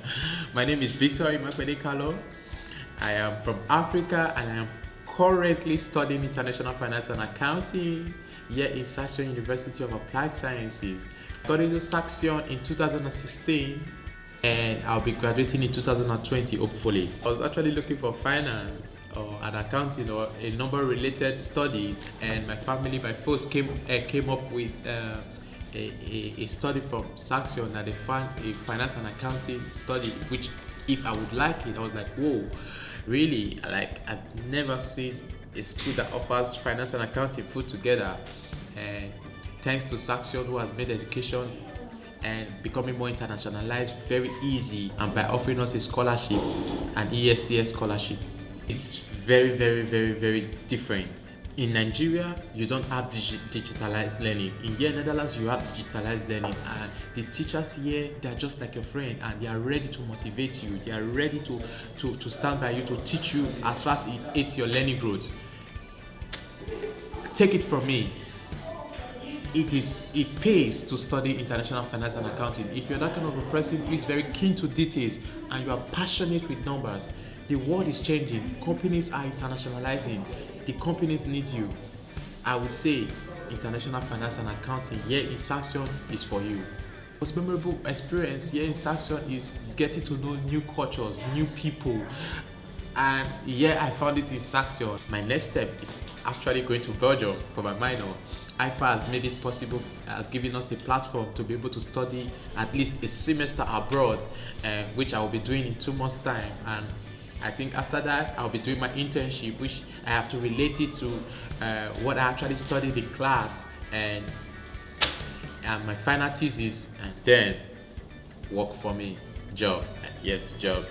My name is Victor Imakwede Kalo. I am from Africa and I am currently studying international finance and accounting here in Saxion University of Applied Sciences. I got into in 2016 and I'll be graduating in 2020 hopefully. I was actually looking for finance or an accounting or a number related study and my family by force came uh, came up with uh, a, a, study from Saxion that they a finance and accounting study which if I would like it I was like whoa really? Like I've never seen a school that offers finance and accounting put together and thanks to Saxion who has made education and becoming more internationalized very easy and by offering us a scholarship an ESTS scholarship. It's very very very very different in Nigeria, you don't have digi digitalized learning. In here, Netherlands, you have digitalized learning, and the teachers here, they're just like your friend, and they are ready to motivate you. They are ready to to, to stand by you to teach you as fast as it aids your learning growth. Take it from me. It is it pays to study international finance and accounting. If you're that kind of a person who is very keen to details and you are passionate with numbers, the world is changing. Companies are internationalizing the companies need you. I would say international finance and accounting here in Saxion is for you. Most memorable experience here in Saxion is getting to know new cultures, new people. And yeah, I found it in Saxion. My next step is actually going to Belgium for my minor. IFA has made it possible, has given us a platform to be able to study at least a semester abroad, uh, which I will be doing in two months' time. And I think after that, I'll be doing my internship, which I have to relate it to uh, what I actually studied in class and, and my final thesis, and then work for me, job, yes, job.